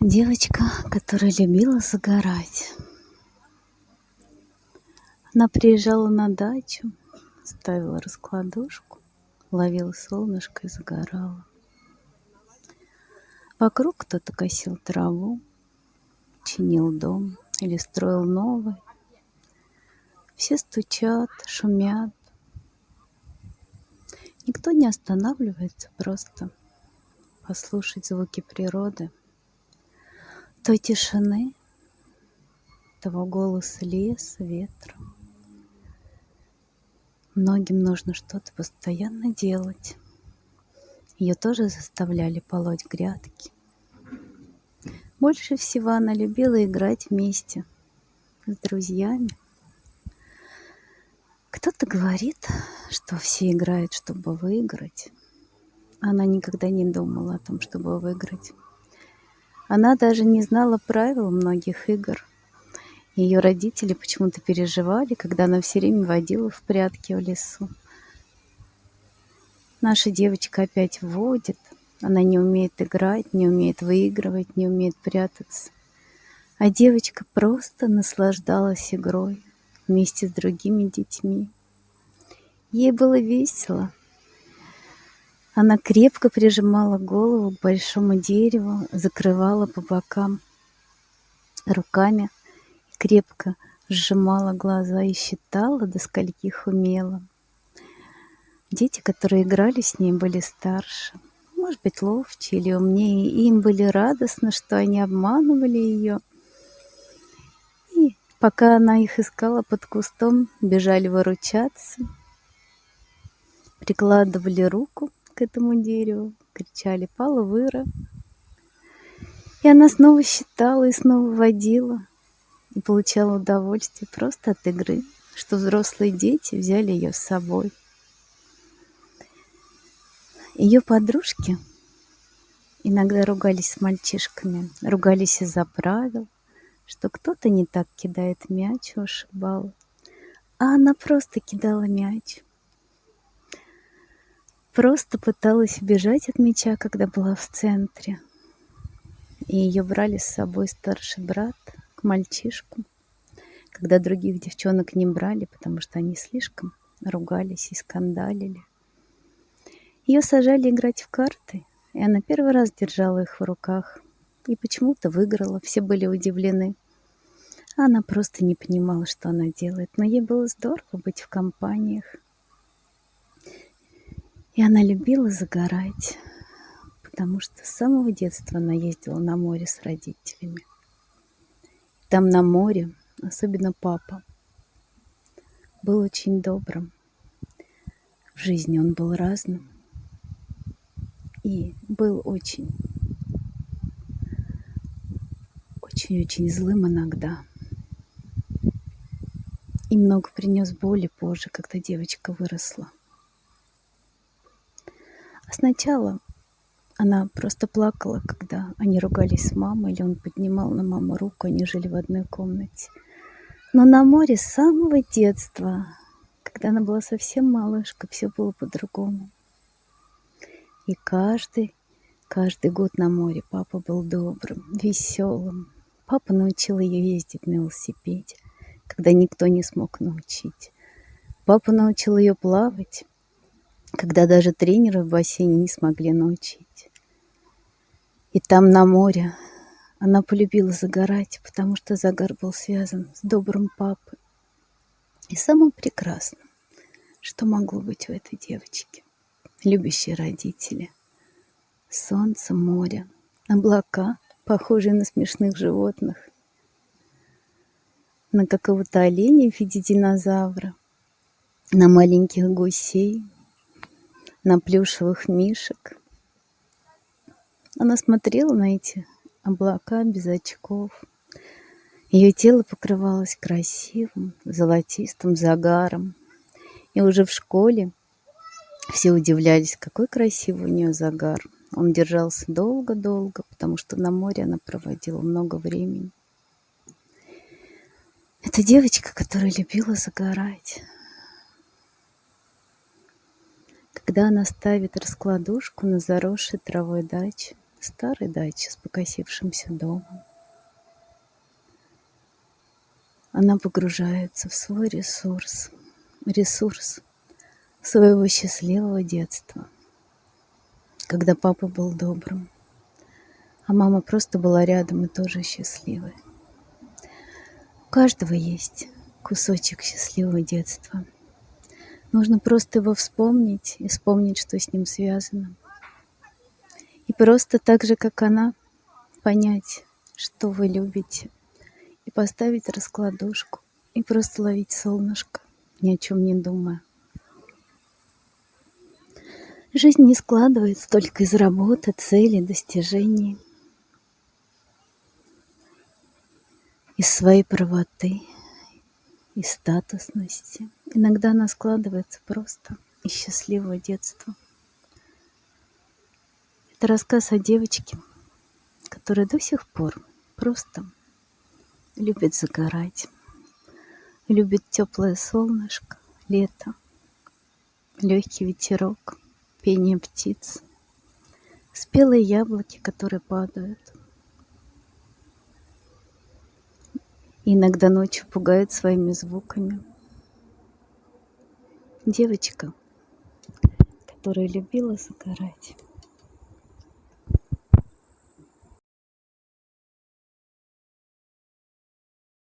Девочка, которая любила загорать. Она приезжала на дачу, ставила раскладушку, ловила солнышко и загорала. Вокруг кто-то косил траву, чинил дом или строил новый. Все стучат, шумят. Никто не останавливается просто послушать звуки природы, той тишины, того голоса леса, ветра. Многим нужно что-то постоянно делать. Ее тоже заставляли полоть грядки. Больше всего она любила играть вместе с друзьями. Кто-то говорит, что все играют, чтобы выиграть. Она никогда не думала о том, чтобы выиграть. Она даже не знала правил многих игр. Ее родители почему-то переживали, когда она все время водила в прятки в лесу. Наша девочка опять водит. Она не умеет играть, не умеет выигрывать, не умеет прятаться. А девочка просто наслаждалась игрой вместе с другими детьми. Ей было весело. Она крепко прижимала голову к большому дереву, закрывала по бокам руками, крепко сжимала глаза и считала, до скольких умела. Дети, которые играли с ней, были старше, может быть, ловче или умнее, и им были радостно, что они обманывали ее. И пока она их искала под кустом, бежали выручаться, прикладывали руку к этому дереву, кричали «Палвыра!». И она снова считала и снова водила, и получала удовольствие просто от игры, что взрослые дети взяли ее с собой. Ее подружки иногда ругались с мальчишками, ругались из-за правил, что кто-то не так кидает мяч и ушибал, а она просто кидала мяч, просто пыталась убежать от мяча, когда была в центре. И ее брали с собой старший брат к мальчишку, когда других девчонок не брали, потому что они слишком ругались и скандалили. Ее сажали играть в карты, и она первый раз держала их в руках. И почему-то выиграла, все были удивлены. Она просто не понимала, что она делает, но ей было здорово быть в компаниях. И она любила загорать, потому что с самого детства она ездила на море с родителями. Там на море, особенно папа, был очень добрым. В жизни он был разным и был очень, очень-очень злым иногда. И много принес боли позже, когда девочка выросла. Сначала она просто плакала, когда они ругались с мамой, или он поднимал на маму руку, они жили в одной комнате. Но на море с самого детства, когда она была совсем малышка, все было по-другому. И каждый, каждый год на море папа был добрым, веселым. Папа научил ее ездить на велосипеде, когда никто не смог научить. Папа научил ее плавать, когда даже тренеры в бассейне не смогли научить. И там на море она полюбила загорать, потому что загар был связан с добрым папой и самым прекрасным, что могло быть у этой девочки. Любящие родители, солнце, море, облака, похожие на смешных животных, на какого-то оленя в виде динозавра, на маленьких гусей, на плюшевых мишек. Она смотрела на эти облака без очков. Ее тело покрывалось красивым золотистым загаром. И уже в школе все удивлялись, какой красивый у нее загар. Он держался долго-долго, потому что на море она проводила много времени. Это девочка, которая любила загорать. Когда она ставит раскладушку на заросшей травой даче, старой даче с покосившимся домом. Она погружается в свой ресурс, ресурс своего счастливого детства, когда папа был добрым, а мама просто была рядом и тоже счастливой. У каждого есть кусочек счастливого детства. Нужно просто его вспомнить и вспомнить, что с ним связано. И просто так же, как она, понять, что вы любите, и поставить раскладушку, и просто ловить солнышко, ни о чем не думая. Жизнь не складывается только из работы, целей, достижений, из своей правоты, из статусности. Иногда она складывается просто из счастливого детства. Это рассказ о девочке, которая до сих пор просто любит загорать, любит теплое солнышко, лето, легкий ветерок, пение птиц, спелые яблоки, которые падают. Иногда ночью пугают своими звуками. Девочка, которая любила загорать.